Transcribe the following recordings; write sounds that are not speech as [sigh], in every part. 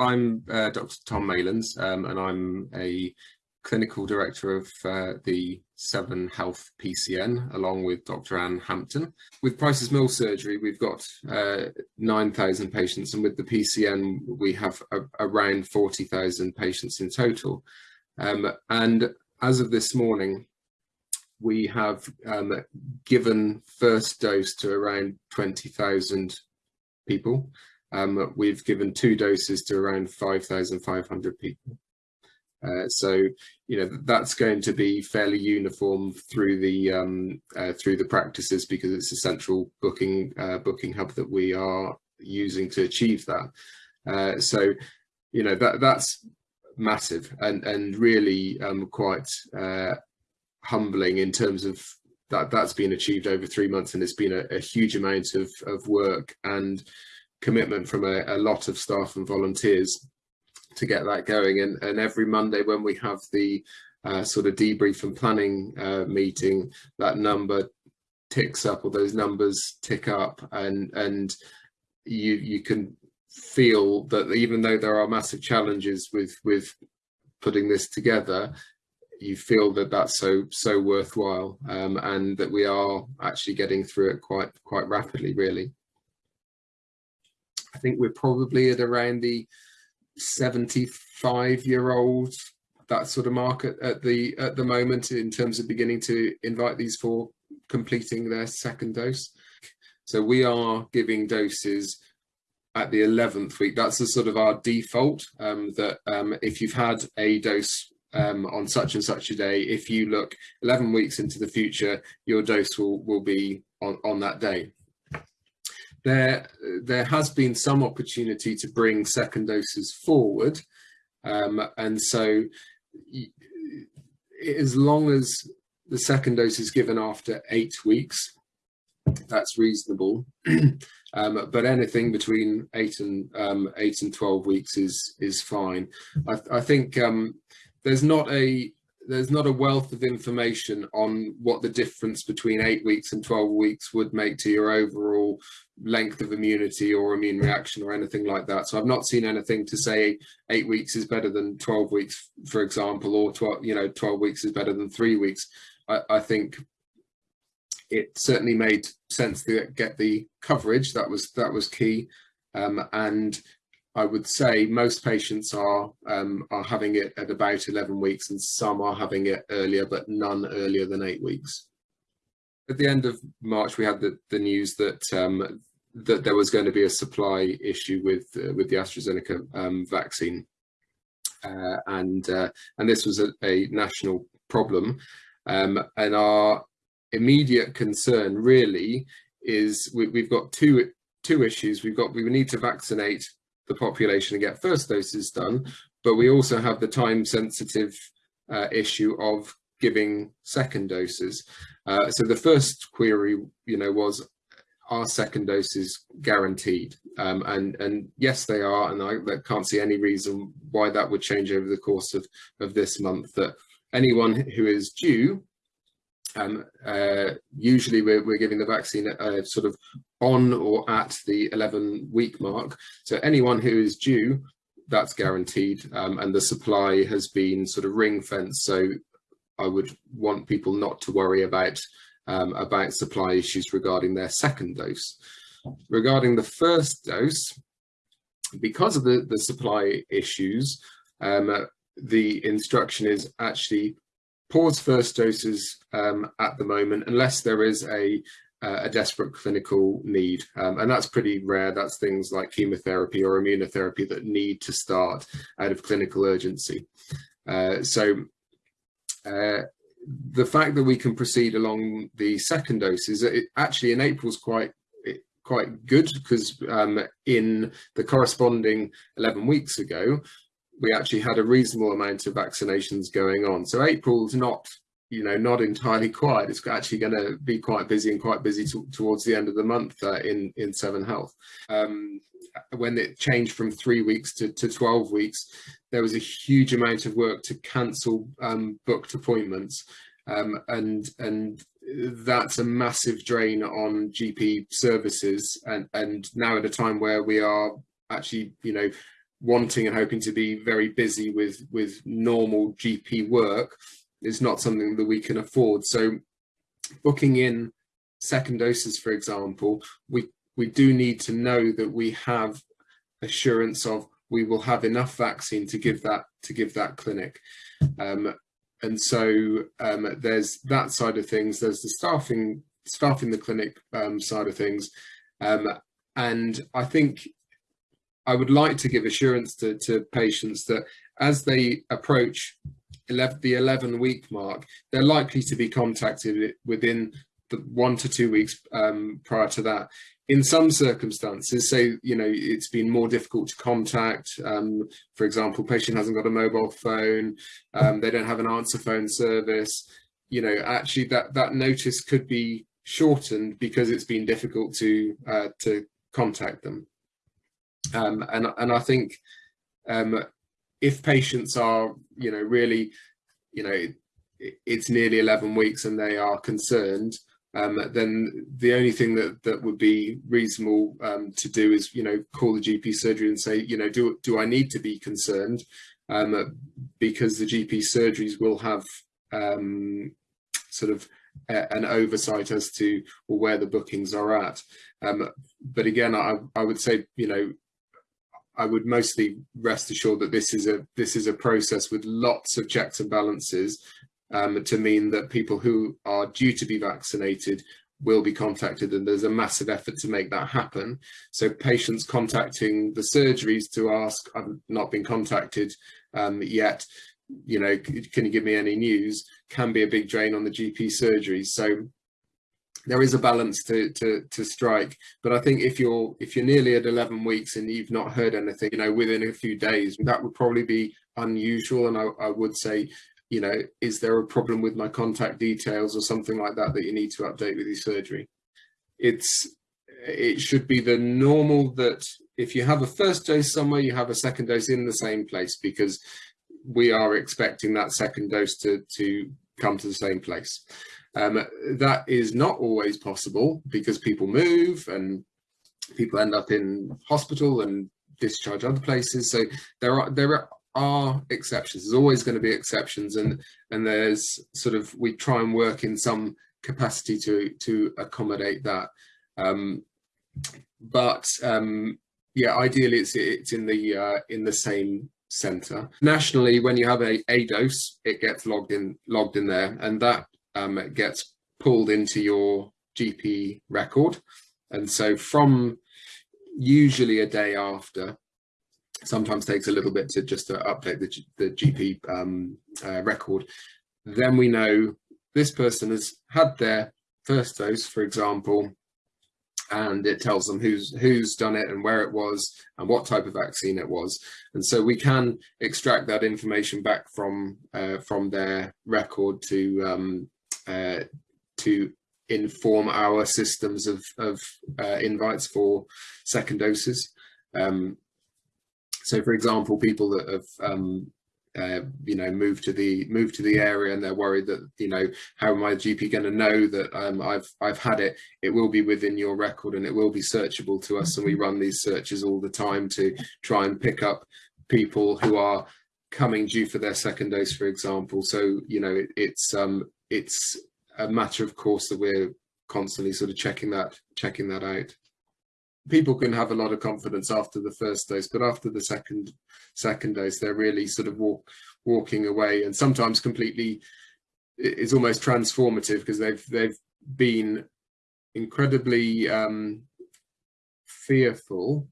I'm uh, Dr. Tom Maylands, um, and I'm a clinical director of uh, the Severn Health PCN, along with Dr. Anne Hampton. With Price's Mill surgery, we've got uh, 9,000 patients, and with the PCN, we have a, around 40,000 patients in total. Um, and as of this morning, we have um, given first dose to around 20,000 people. Um, we've given two doses to around 5,500 people. Uh, so, you know, that's going to be fairly uniform through the um, uh, through the practices because it's a central booking uh, booking hub that we are using to achieve that. Uh, so, you know, that that's massive and and really um, quite uh, humbling in terms of that that's been achieved over three months and it's been a, a huge amount of, of work and commitment from a, a, lot of staff and volunteers to get that going. And, and every Monday when we have the uh, sort of debrief and planning uh, meeting that number ticks up or those numbers tick up. And and you you can feel that even though there are massive challenges with with putting this together you feel that that's so so worthwhile um, and that we are actually getting through it quite quite rapidly really I think we're probably at around the 75 year old that sort of market at the at the moment in terms of beginning to invite these for completing their second dose so we are giving doses at the 11th week that's the sort of our default um, that um, if you've had a dose um, on such and such a day, if you look 11 weeks into the future, your dose will, will be on, on that day. There, there has been some opportunity to bring second doses forward. Um, and so as long as the second dose is given after eight weeks, that's reasonable. [clears throat] um, but anything between eight and um, eight and 12 weeks is is fine. I, I think um, there's not a there's not a wealth of information on what the difference between eight weeks and 12 weeks would make to your overall length of immunity or immune reaction or anything like that. So I've not seen anything to say eight weeks is better than 12 weeks, for example, or 12, you know, 12 weeks is better than three weeks. I, I think it certainly made sense to get the coverage. That was that was key. Um, and I would say most patients are um, are having it at about 11 weeks and some are having it earlier, but none earlier than eight weeks. At the end of March, we had the, the news that um, that there was going to be a supply issue with uh, with the AstraZeneca um, vaccine, uh, and uh, and this was a, a national problem, um, and our immediate concern really is we, we've got two two issues. We've got we need to vaccinate the population and get first doses done, but we also have the time sensitive uh, issue of giving second doses. Uh, so the first query, you know, was are second doses guaranteed? Um, and and yes, they are, and I, I can't see any reason why that would change over the course of of this month. That anyone who is due um, uh, usually we're, we're, giving the vaccine uh, sort of on or at the 11 week mark. So anyone who is due, that's guaranteed. Um, and the supply has been sort of ring fenced. So I would want people not to worry about, um, about supply issues regarding their second dose. Regarding the first dose, because of the, the supply issues, um, the instruction is actually pause first doses um, at the moment unless there is a uh, a desperate clinical need. Um, and that's pretty rare. That's things like chemotherapy or immunotherapy that need to start out of clinical urgency. Uh, so uh, the fact that we can proceed along the second doses it actually in April's quite quite good because um, in the corresponding 11 weeks ago we actually had a reasonable amount of vaccinations going on. So April's not, you know, not entirely quiet. It's actually going to be quite busy and quite busy towards the end of the month uh, in, in Severn Health. Um, when it changed from three weeks to, to 12 weeks, there was a huge amount of work to cancel um, booked appointments. Um, and, and that's a massive drain on GP services. And, and now at a time where we are actually, you know, wanting and hoping to be very busy with with normal GP work is not something that we can afford. So booking in second doses, for example, we we do need to know that we have assurance of we will have enough vaccine to give that to give that clinic. Um, and so um, there's that side of things. There's the staffing staffing the clinic um, side of things. Um, and I think I would like to give assurance to, to patients that as they approach 11, the 11 week mark, they're likely to be contacted within the one to two weeks um, prior to that. In some circumstances, say, you know, it's been more difficult to contact. Um, for example, patient hasn't got a mobile phone, um, they don't have an answer phone service. You know, actually that, that notice could be shortened because it's been difficult to uh, to contact them. Um, and and I think um, if patients are you know really you know it's nearly 11 weeks and they are concerned um, then the only thing that that would be reasonable um, to do is you know call the GP surgery and say you know do do I need to be concerned um, because the GP surgeries will have um, sort of an oversight as to where the bookings are at. Um, but again, I, I would say, you know, I would mostly rest assured that this is a this is a process with lots of checks and balances um, to mean that people who are due to be vaccinated will be contacted and there's a massive effort to make that happen. So patients contacting the surgeries to ask, I've not been contacted um, yet, you know, can you give me any news, can be a big drain on the GP surgeries. So there is a balance to, to, to strike. But I think if you're if you're nearly at 11 weeks and you've not heard anything, you know, within a few days, that would probably be unusual. And I, I would say, you know, is there a problem with my contact details or something like that that you need to update with your surgery? It's it should be the normal that if you have a first dose somewhere, you have a second dose in the same place because we are expecting that second dose to, to come to the same place. Um, that is not always possible because people move and people end up in hospital and discharge other places. So there are there are exceptions. There's always going to be exceptions, and and there's sort of we try and work in some capacity to to accommodate that. Um, but um, yeah, ideally it's it's in the uh, in the same center. Nationally, when you have a, a dose, it gets logged in logged in there and that um, gets pulled into your GP record. And so from usually a day after, sometimes takes a little bit to just to update the, the GP um, uh, record, then we know this person has had their first dose, for example, and it tells them who's who's done it and where it was and what type of vaccine it was. And so we can extract that information back from uh, from their record to um, uh, to inform our systems of, of uh, invites for second doses. Um, so for example people that have um, uh, you know move to the move to the area and they're worried that you know how am my gp going to know that um, i've i've had it? It will be within your record and it will be searchable to us and we run these searches all the time to try and pick up people who are coming due for their second dose for example. So you know it, it's um it's a matter of course that we're constantly sort of checking that checking that out people can have a lot of confidence after the first dose, but after the second second dose, they're really sort of walk, walking away, and sometimes completely. It's almost transformative because they've they've been incredibly um, fearful,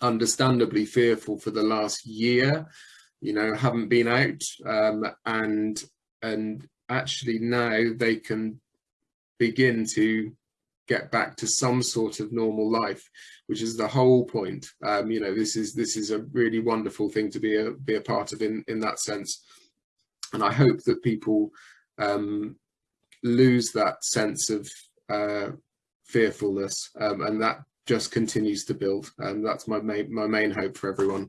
understandably fearful for the last year. You know, haven't been out, um, and and actually now they can begin to get back to some sort of normal life which is the whole point. Um, you know this is this is a really wonderful thing to be a be a part of in in that sense. And i hope that people um, lose that sense of uh, fearfulness um, and that just continues to build. And that's my main my main hope for everyone